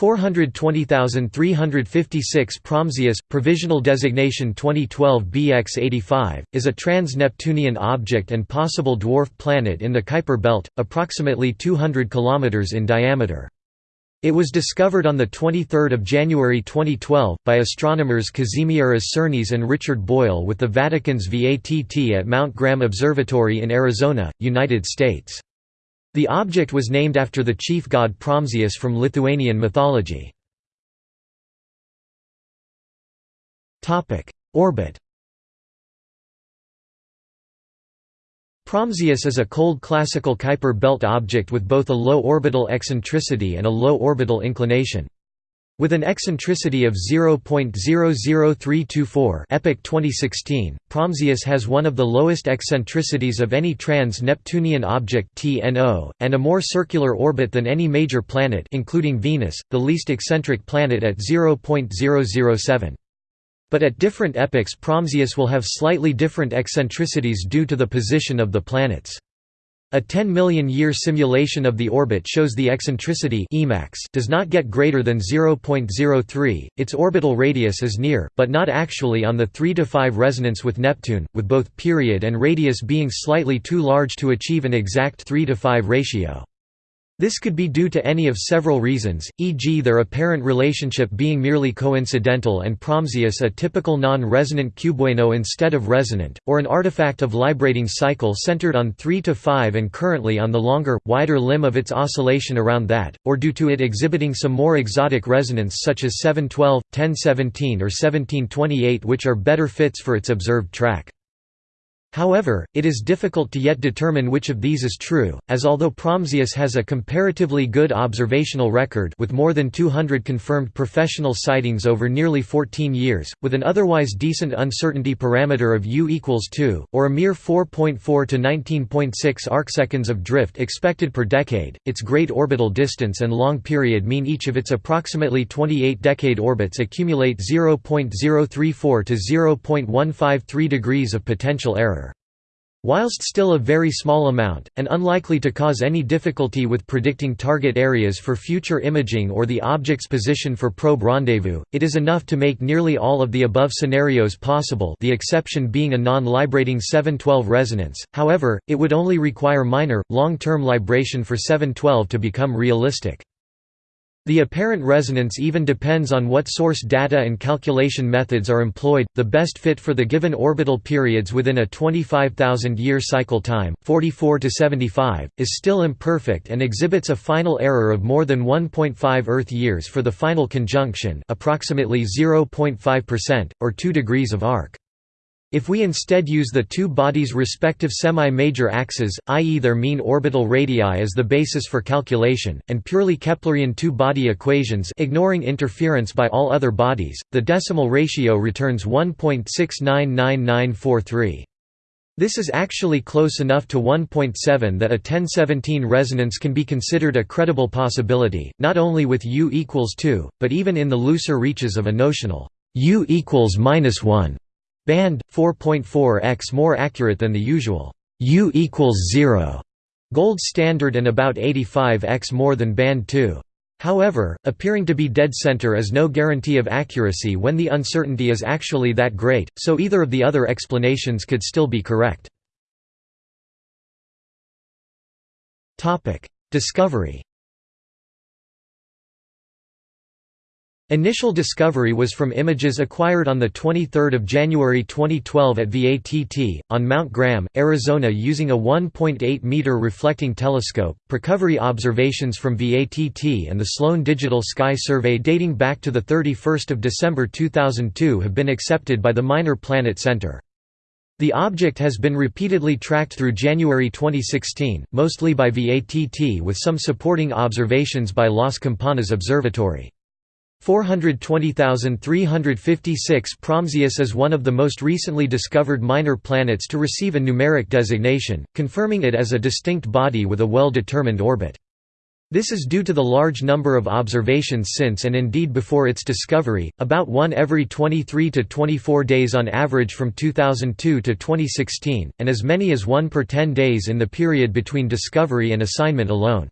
420356 Praamžius, provisional designation 2012 BX85, is a trans-Neptunian object and possible dwarf planet in the Kuiper belt, approximately 200 km in diameter. It was discovered on 23 January 2012, by astronomers Kazimieras Černis and Richard Boyle with the Vatican's VATT at Mount Graham Observatory in Arizona, United States. The object was named after the chief god Praamžius from Lithuanian mythology. Orbit Praamžius is a cold classical Kuiper belt object with both a low orbital eccentricity and a low orbital inclination. With an eccentricity of 0.00324 epoch 2016, Praamžius has one of the lowest eccentricities of any trans-Neptunian object TNO, and a more circular orbit than any major planet including Venus, the least eccentric planet at 0.007. But at different epochs Praamžius will have slightly different eccentricities due to the position of the planets. A 10 million year simulation of the orbit shows the eccentricity does not get greater than 0.03. Its orbital radius is near, but not actually on the 3 to 5 resonance with Neptune, with both period and radius being slightly too large to achieve an exact 3 to 5 ratio. This could be due to any of several reasons, e.g. their apparent relationship being merely coincidental and Praamžius a typical non-resonant cubewaino instead of resonant, or an artifact of librating cycle centered on 3 to 5 and currently on the longer, wider limb of its oscillation around that, or due to it exhibiting some more exotic resonance such as 712, 1017 or 1728 which are better fits for its observed track. However, it is difficult to yet determine which of these is true, as although Praamžius has a comparatively good observational record with more than 200 confirmed professional sightings over nearly 14 years, with an otherwise decent uncertainty parameter of u equals 2, or a mere 4.4 to 19.6 arcseconds of drift expected per decade, its great orbital distance and long period mean each of its approximately 28 decade orbits accumulate 0.034 to 0.153 degrees of potential error. Whilst still a very small amount, and unlikely to cause any difficulty with predicting target areas for future imaging or the object's position for probe rendezvous, it is enough to make nearly all of the above scenarios possible the exception being a non-librating 712 resonance, however, it would only require minor, long-term libration for 712 to become realistic. The apparent resonance even depends on what source data and calculation methods are employed. The best fit for the given orbital periods within a 25,000 year cycle time, 44 to 75, is still imperfect and exhibits a final error of more than 1.5 Earth years for the final conjunction, approximately 0.5%, or 2 degrees of arc. If we instead use the two bodies' respective semi-major axes, i.e. their mean orbital radii as the basis for calculation, and purely Keplerian two-body equations ignoring interference by all other bodies, the decimal ratio returns 1.699943. This is actually close enough to 1.7 that a 1017 resonance can be considered a credible possibility, not only with u equals 2, but even in the looser reaches of a notional u equals minus 1 Band 4.4x more accurate than the usual U equals 0 gold standard and about 85x more than band 2. However, appearing to be dead center is no guarantee of accuracy when the uncertainty is actually that great, so either of the other explanations could still be correct. Discovery Initial discovery was from images acquired on 23 January 2012 at VATT, on Mount Graham, Arizona using a 1.8-meter reflecting telescope. recovery observations from VATT and the Sloan Digital Sky Survey dating back to 31 December 2002 have been accepted by the Minor Planet Center. The object has been repeatedly tracked through January 2016, mostly by VATT with some supporting observations by Las Campanas Observatory. 420,356 Praamžius is one of the most recently discovered minor planets to receive a numeric designation, confirming it as a distinct body with a well-determined orbit. This is due to the large number of observations since and indeed before its discovery, about one every 23 to 24 days on average from 2002 to 2016, and as many as one per 10 days in the period between discovery and assignment alone.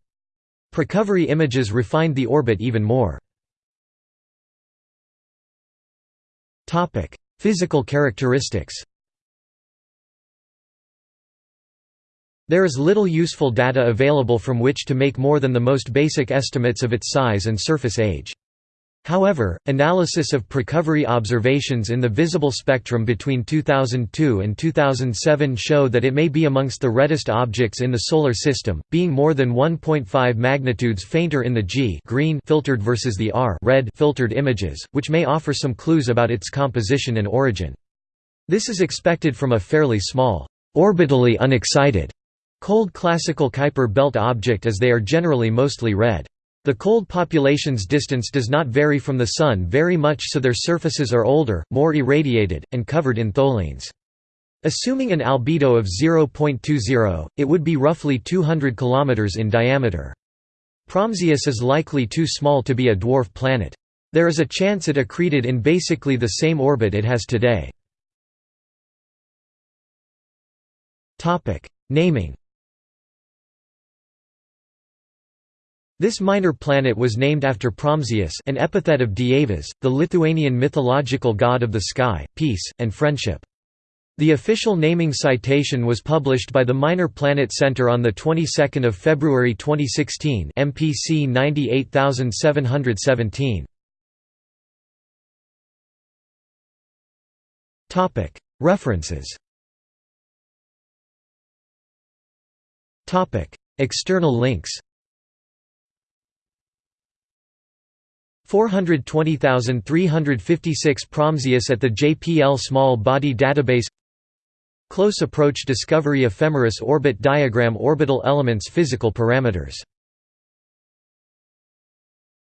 Precovery images refined the orbit even more. Physical characteristics There is little useful data available from which to make more than the most basic estimates of its size and surface age. However, analysis of precovery observations in the visible spectrum between 2002 and 2007 show that it may be amongst the reddest objects in the Solar System, being more than 1.5 magnitudes fainter in the G green filtered versus the R red filtered images, which may offer some clues about its composition and origin. This is expected from a fairly small, orbitally unexcited, cold classical Kuiper belt object as they are generally mostly red. The cold population's distance does not vary from the Sun very much so their surfaces are older, more irradiated, and covered in tholins. Assuming an albedo of 0.20, it would be roughly 200 km in diameter. Praamžius is likely too small to be a dwarf planet. There is a chance it accreted in basically the same orbit it has today. Naming This minor planet was named after Praamžius an epithet of Dievas, the Lithuanian mythological god of the sky, peace, and friendship. The official naming citation was published by the Minor Planet Center on the 22nd of February 2016, MPC 98717. Topic: References. Topic: External links. 420,356 Praamžius at the JPL Small Body Database. Close Approach Discovery Ephemeris Orbit Diagram Orbital Elements Physical Parameters